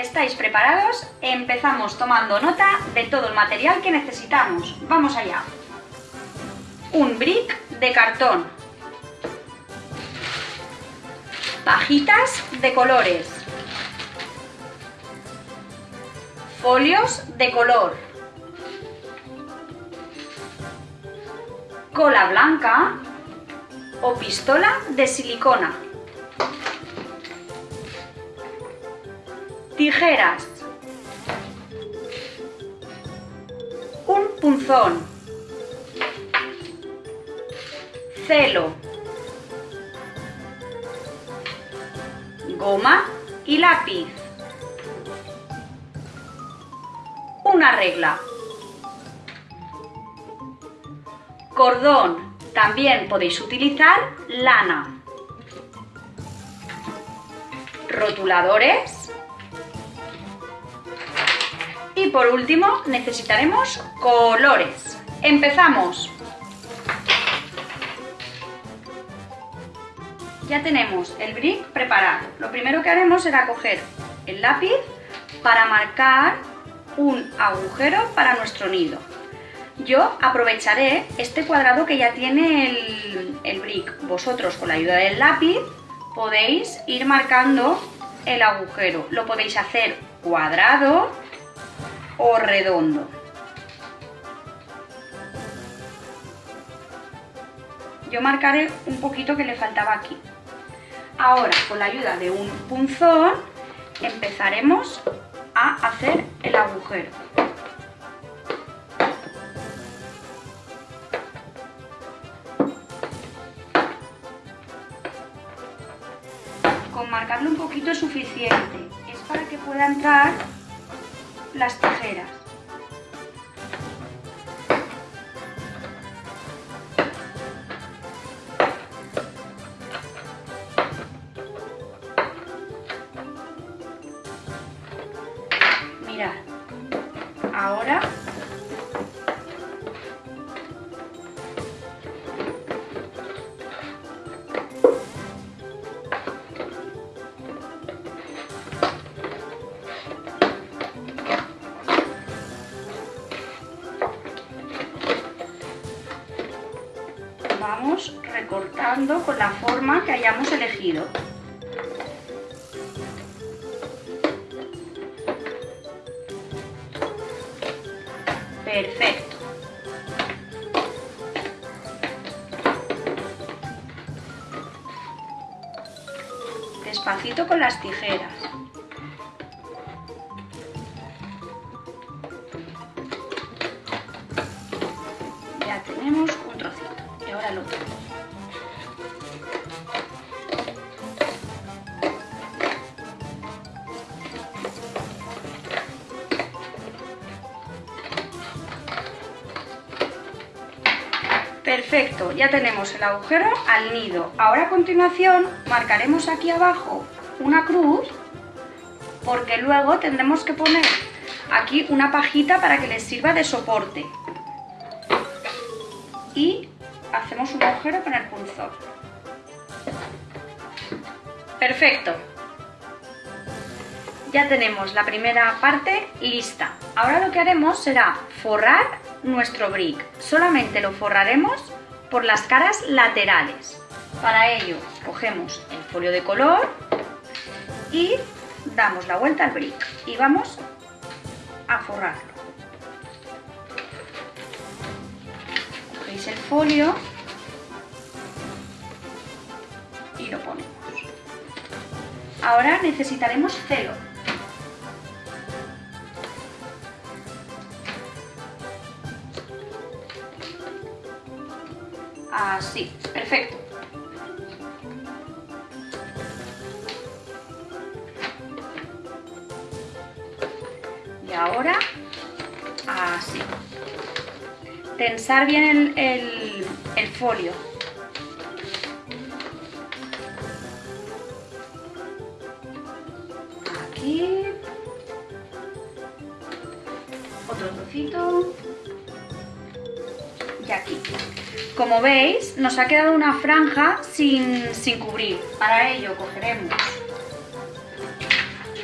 ¿Estáis preparados? Empezamos tomando nota de todo el material que necesitamos. ¡Vamos allá! Un brick de cartón. Pajitas de colores. Folios de color. Cola blanca o pistola de silicona. Tijeras. Un punzón. Celo. Goma y lápiz. Una regla. Cordón. También podéis utilizar lana. Rotuladores y por último necesitaremos colores. ¡Empezamos! Ya tenemos el brick preparado. Lo primero que haremos será coger el lápiz para marcar un agujero para nuestro nido. Yo aprovecharé este cuadrado que ya tiene el, el brick. Vosotros con la ayuda del lápiz podéis ir marcando el agujero. Lo podéis hacer cuadrado o redondo. Yo marcaré un poquito que le faltaba aquí. Ahora, con la ayuda de un punzón, empezaremos a hacer el agujero. Con marcarlo un poquito es suficiente. Es para que pueda entrar las tijeras. Recortando con la forma que hayamos elegido. Perfecto. Despacito con las tijeras. Perfecto, ya tenemos el agujero al nido. Ahora a continuación marcaremos aquí abajo una cruz porque luego tendremos que poner aquí una pajita para que les sirva de soporte. Y hacemos un agujero con el punzón. Perfecto. Ya tenemos la primera parte lista. Ahora lo que haremos será forrar nuestro brick. Solamente lo forraremos por las caras laterales. Para ello cogemos el folio de color y damos la vuelta al brick y vamos a forrarlo. Cogéis el folio y lo ponemos. Ahora necesitaremos celo. Así, perfecto. Y ahora, así. Tensar bien el, el, el folio. Aquí. Otro trocito. Aquí. Como veis, nos ha quedado una franja sin, sin cubrir. Para ello cogeremos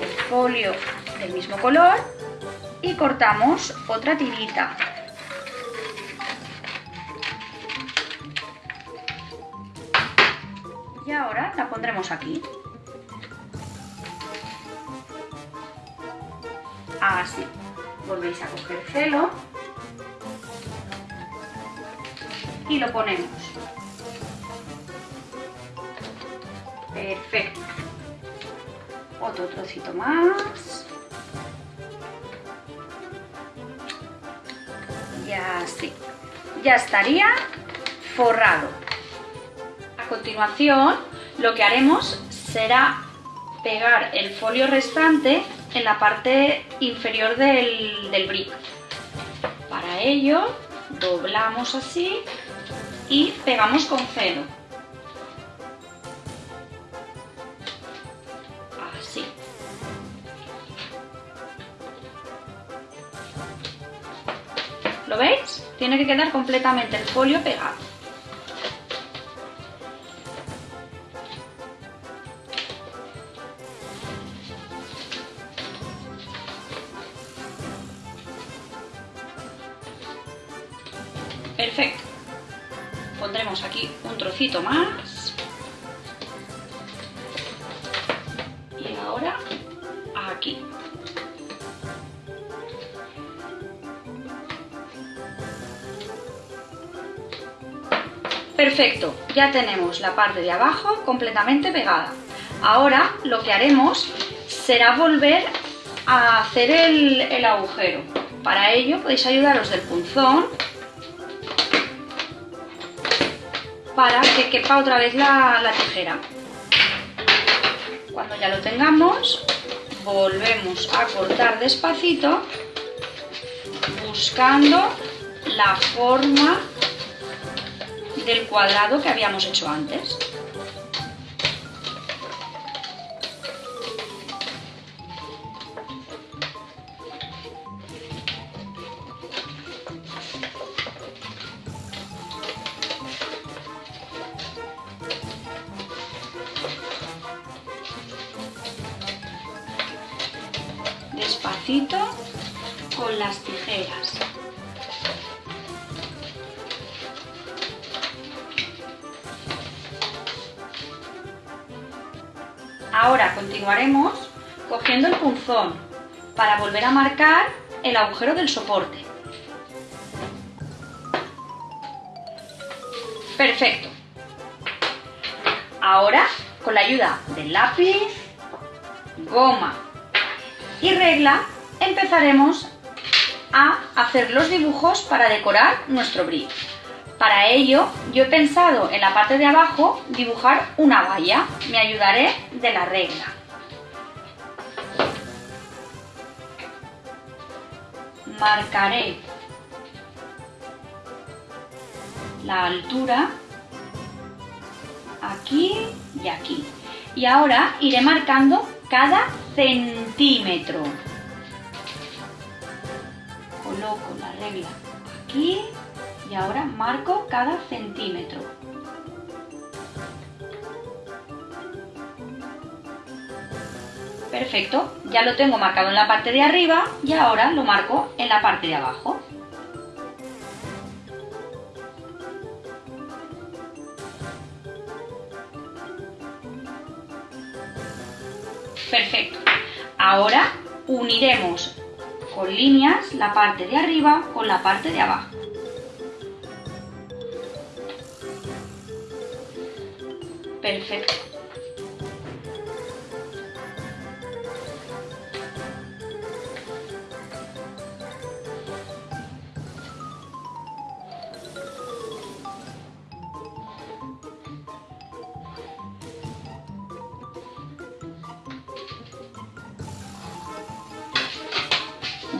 el folio del mismo color y cortamos otra tirita. Y ahora la pondremos aquí. Así. Volvéis a coger celo y lo ponemos. Perfecto. Otro trocito más. Y así. Ya estaría forrado. A continuación, lo que haremos será pegar el folio restante en la parte inferior del, del brick. Para ello, doblamos así y pegamos con celo. Así. ¿Lo veis? Tiene que quedar completamente el folio pegado. Ya tenemos la parte de abajo completamente pegada. Ahora lo que haremos será volver a hacer el, el agujero. Para ello podéis ayudaros del punzón para que quepa otra vez la, la tijera. Cuando ya lo tengamos, volvemos a cortar despacito buscando la forma del cuadrado que habíamos hecho antes. Despacito con las tijeras. Ahora continuaremos cogiendo el punzón para volver a marcar el agujero del soporte. Perfecto. Ahora, con la ayuda del lápiz, goma y regla, empezaremos a hacer los dibujos para decorar nuestro brick. Para ello, yo he pensado en la parte de abajo dibujar una valla. Me ayudaré de la regla. Marcaré la altura aquí y aquí. Y ahora iré marcando cada centímetro. Coloco la regla aquí y ahora marco cada centímetro. Perfecto, ya lo tengo marcado en la parte de arriba y ahora lo marco en la parte de abajo. Perfecto. Ahora uniremos con líneas la parte de arriba con la parte de abajo. Perfecto.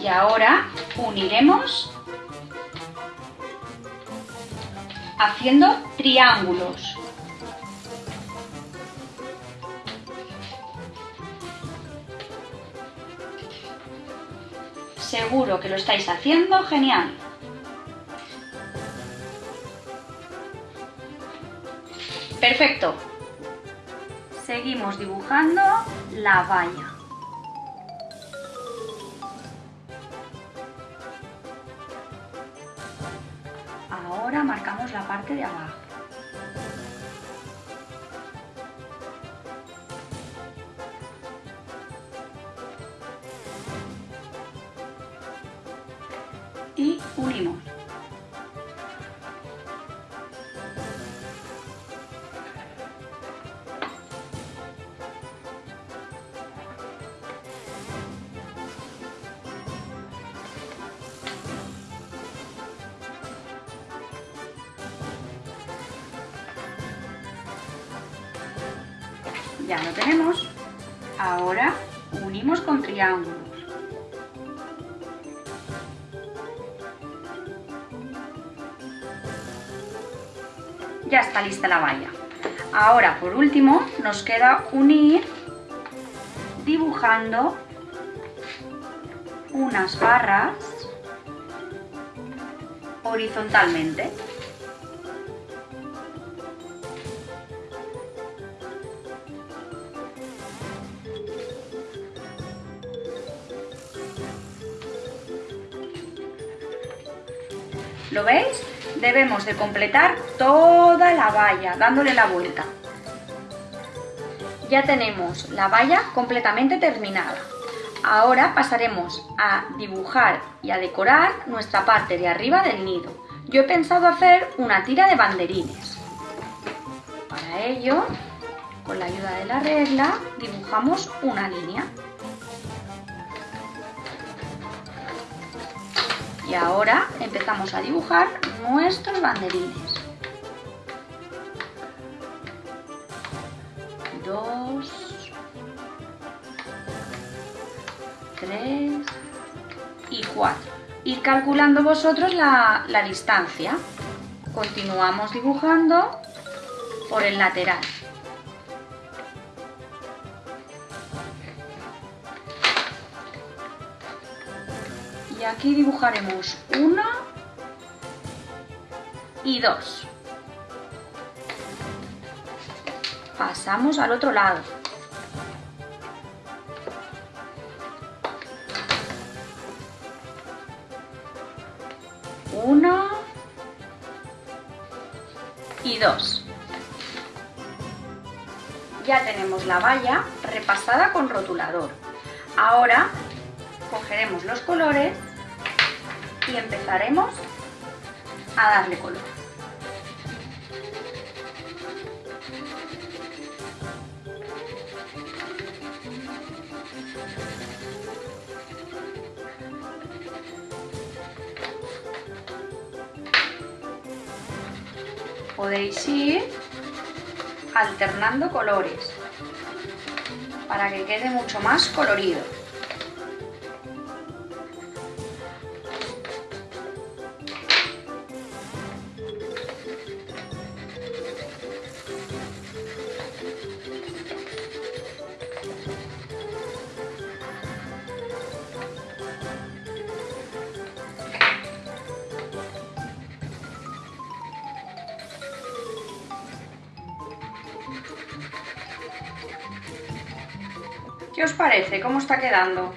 Y ahora uniremos haciendo triángulos. seguro que lo estáis haciendo genial. Perfecto. Seguimos dibujando la valla. Ahora marcamos la parte de abajo. Y unimos. Ya lo tenemos. Ahora unimos con triángulos. Lista la valla. Ahora, por último, nos queda unir dibujando unas barras horizontalmente. ¿Lo veis? Debemos de completar toda la valla dándole la vuelta. Ya tenemos la valla completamente terminada. Ahora pasaremos a dibujar y a decorar nuestra parte de arriba del nido. Yo he pensado hacer una tira de banderines. Para ello, con la ayuda de la regla, dibujamos una línea. Y ahora empezamos a dibujar nuestros banderines. Dos, tres y cuatro. Ir calculando vosotros la, la distancia. Continuamos dibujando por el lateral. Y aquí dibujaremos una y dos. Pasamos al otro lado. Una y dos. Ya tenemos la valla repasada con rotulador. Ahora cogeremos los colores y empezaremos a darle color. Podéis ir alternando colores para que quede mucho más colorido. Parece? ¿Cómo está quedando?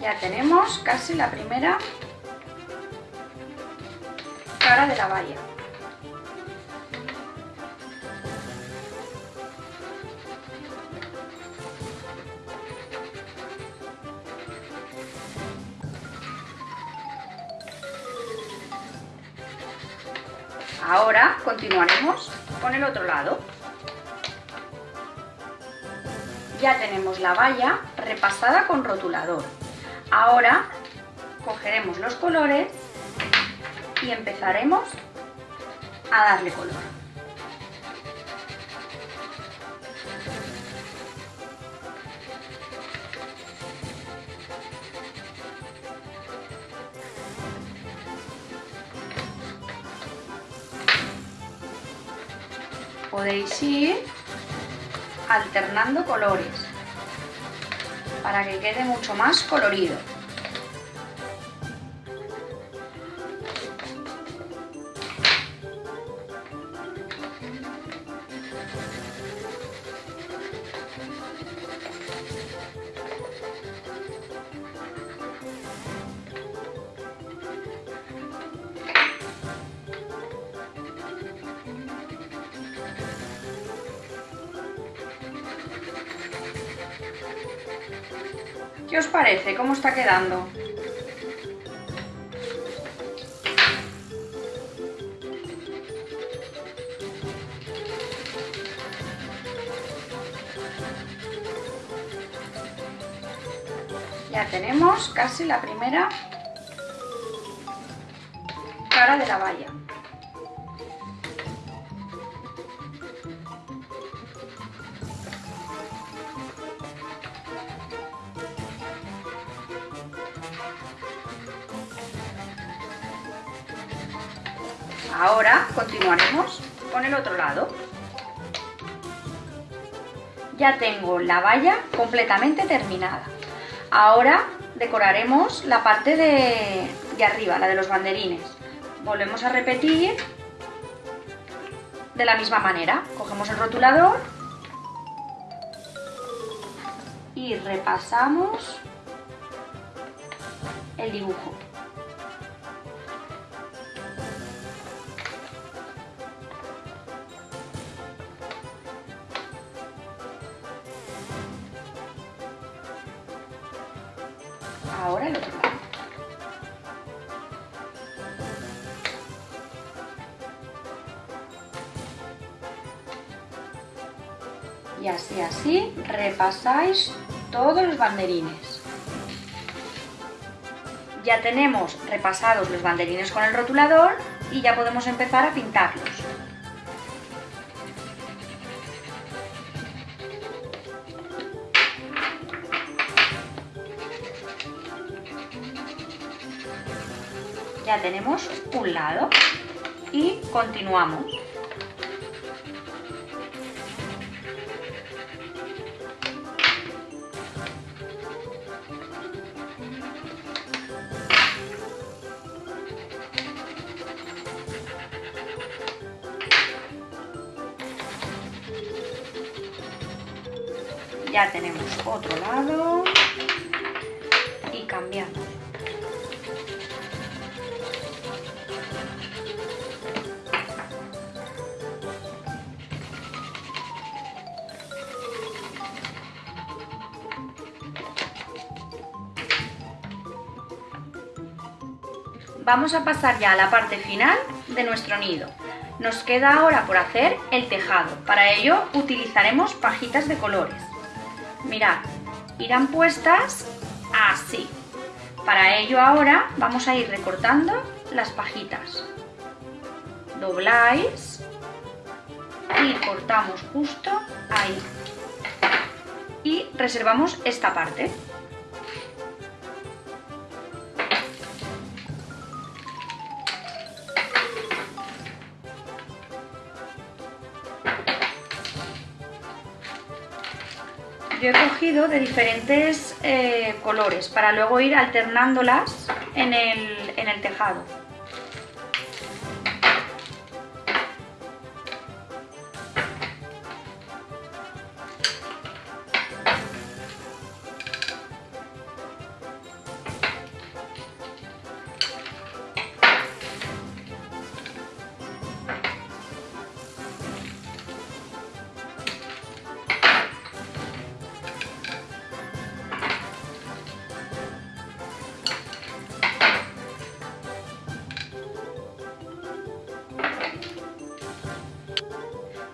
Ya tenemos casi la primera cara de la valla. Ahora continuaremos con el otro lado. Ya tenemos la valla repasada con rotulador. Ahora cogeremos los colores y empezaremos a darle color. Podéis ir alternando colores para que quede mucho más colorido. ¿Qué os parece? ¿Cómo está quedando? Ya tenemos casi la primera cara de la valla. Ahora continuaremos con el otro lado. Ya tengo la valla completamente terminada. Ahora decoraremos la parte de, de arriba, la de los banderines. Volvemos a repetir de la misma manera. Cogemos el rotulador y repasamos el dibujo. Ahora el otro lado. Y así, así, repasáis todos los banderines. Ya tenemos repasados los banderines con el rotulador y ya podemos empezar a pintarlos. Ya tenemos un lado y continuamos. Ya tenemos otro lado Vamos a pasar ya a la parte final de nuestro nido. Nos queda ahora por hacer el tejado. Para ello utilizaremos pajitas de colores. Mirad, irán puestas así. Para ello ahora vamos a ir recortando las pajitas. Dobláis y cortamos justo ahí. Y reservamos esta parte. Yo he cogido de diferentes eh, colores para luego ir alternándolas en el, en el tejado.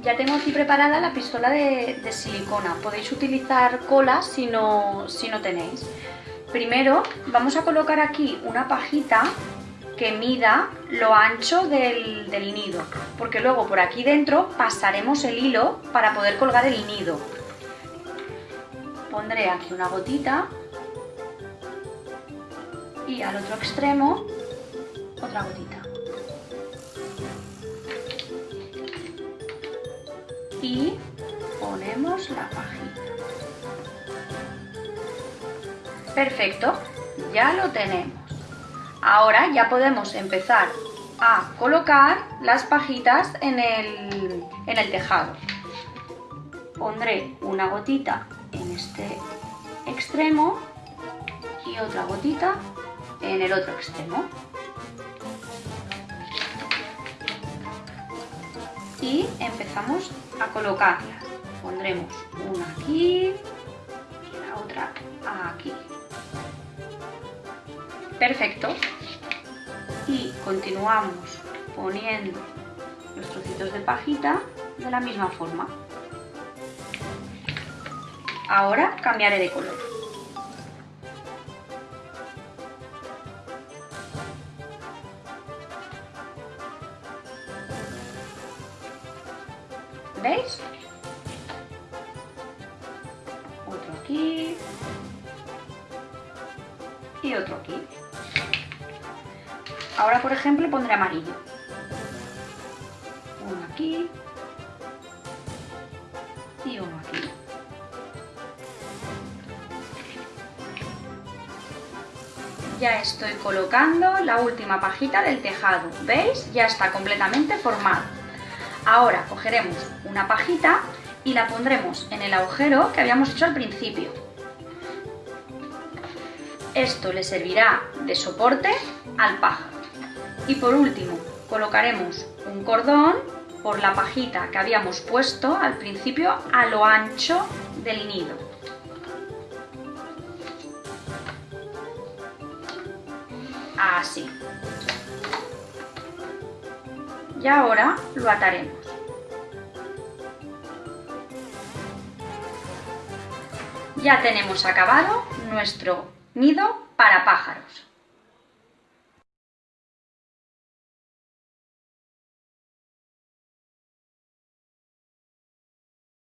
Ya tengo aquí preparada la pistola de, silicona. Podéis utilizar cola si no, si no tenéis. Primero vamos a colocar aquí una pajita que mida lo ancho del, del, nido, porque luego por aquí dentro pasaremos el hilo para poder colgar el nido. Pondré aquí una gotita y al otro extremo otra gotita. Y ponemos la pajita. Perfecto, ya lo tenemos. Ahora ya podemos empezar a colocar las pajitas en el, en el tejado. Pondré una gotita en este extremo y otra gotita en el otro extremo. y empezamos a colocarlas. Pondremos una aquí y la otra aquí. Perfecto. Y continuamos poniendo los trocitos de pajita de la misma forma. Ahora cambiaré de color. ¿Veis? Otro aquí. Y otro aquí. Ahora, por ejemplo, pondré amarillo. Uno aquí. Y uno aquí. Ya estoy colocando la última pajita del tejado. ¿Veis? Ya está completamente formado. Ahora cogeremos una pajita y la pondremos en el agujero que habíamos hecho al principio. Esto le servirá de soporte al pájaro. Y por último, colocaremos un cordón por la pajita que habíamos puesto al principio a lo ancho del nido. Así. Y ahora lo ataremos. Ya tenemos acabado nuestro nido para pájaros.